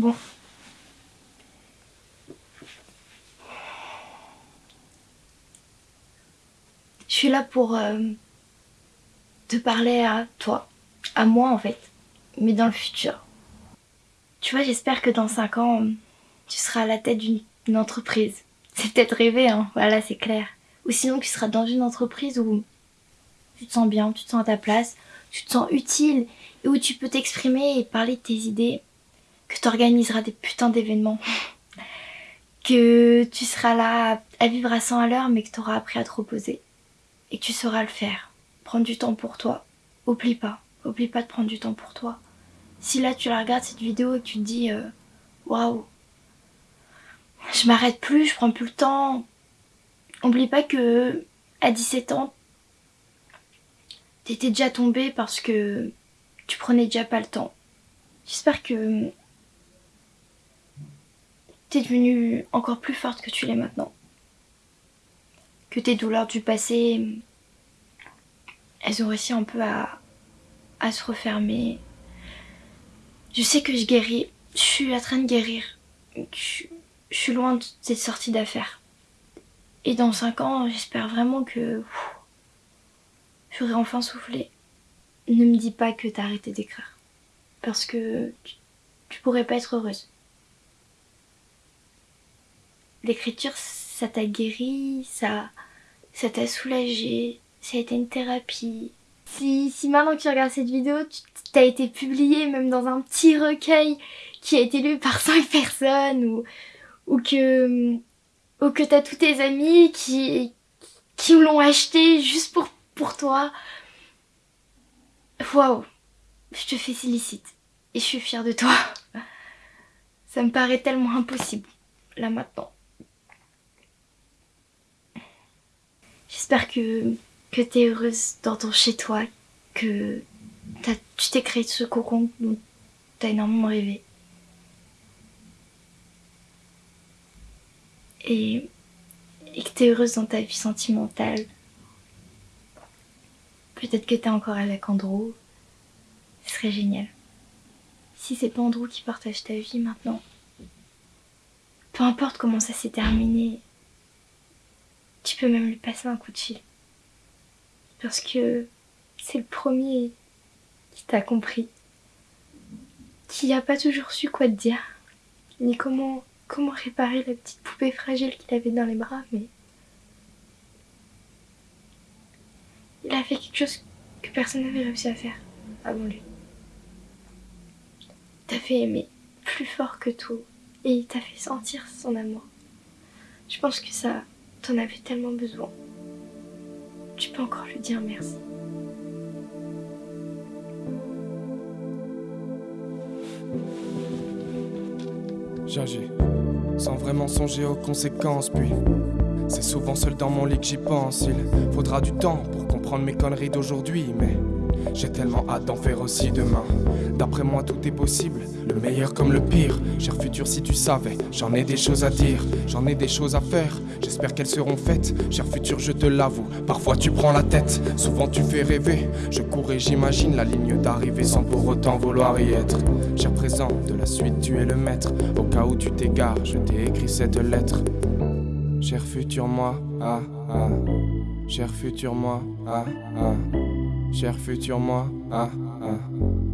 Bon. Je suis là pour euh, te parler à toi, à moi en fait, mais dans le futur. Tu vois, j'espère que dans 5 ans, tu seras à la tête d'une entreprise. C'est peut-être rêvé, hein, voilà, c'est clair. Ou sinon, tu seras dans une entreprise où tu te sens bien, tu te sens à ta place, tu te sens utile, et où tu peux t'exprimer et parler de tes idées, que tu organiseras des putains d'événements, que tu seras là à vivre à 100 à l'heure, mais que tu auras appris à te reposer, et que tu sauras le faire. Prendre du temps pour toi. Oublie pas, oublie pas de prendre du temps pour toi. Si là tu la regardes cette vidéo et que tu te dis euh, waouh, je m'arrête plus, je prends plus le temps. Oublie pas que à 17 ans, t'étais déjà tombée parce que tu prenais déjà pas le temps. J'espère que t'es devenue encore plus forte que tu l'es maintenant. Que tes douleurs du passé, elles ont réussi un peu à, se refermer. Je sais que je guéris, je suis en train de guérir. Je, je suis loin de cette sortie d'affaires. Et dans 5 ans, j'espère vraiment que j'aurai enfin soufflé. Ne me dis pas que t'as arrêté d'écrire. Parce que tu, tu pourrais pas être heureuse. L'écriture, ça t'a guéri, ça t'a soulagé, ça a été une thérapie. Si, si maintenant que tu regardes cette vidéo, tu t'as été publié même dans un petit recueil qui a été lu par 5 personnes ou, que, ou que t'as tous tes amis qui, qui l'ont acheté juste pour, pour toi. Waouh, je te félicite et je suis fière de toi. Ça me paraît tellement impossible, là maintenant. J'espère que, que t'es heureuse dans ton chez toi, que tu t'es créé ce cocon dont t'as énormément rêvé. Et, et que t'es heureuse dans ta vie sentimentale. Peut-être que t'es encore avec Andrew. Ce serait génial. Si c'est pas Andrew qui partage ta vie maintenant. Peu importe comment ça s'est terminé, tu peux même lui passer un coup de fil. Parce que c'est le premier qui t'a compris. Qui a pas toujours su quoi te dire. Ni comment, comment réparer la petite poupée fragile qu'il avait dans les bras, mais... Il a fait quelque chose que personne n'avait réussi à faire avant lui. Il t'a fait aimer plus fort que tout et il t'a fait sentir son amour. Je pense que ça, t'en avais tellement besoin. Tu peux encore lui dire merci. J'agis, sans vraiment songer aux conséquences, puis c'est souvent seul dans mon lit que j'y pense. Il faudra du temps pour comprendre mes conneries d'aujourd'hui, mais j'ai tellement hâte d'en faire aussi demain. D'après moi, tout est possible, le meilleur comme le pire. Cher futur, si tu savais, j'en ai des choses à dire, j'en ai des choses à faire. J'espère qu'elles seront faites. Cher futur, je te l'avoue, parfois tu prends la tête, souvent tu fais rêver. Je cours et j'imagine la ligne d'arrivée sans pour autant vouloir y être. Cher présent, de la suite, tu es le maître. Au cas où tu t'égares, je t'ai écrit cette lettre. Cher futur moi, ah ah. Cher futur moi, ah ah. Cher futur moi, ah ah.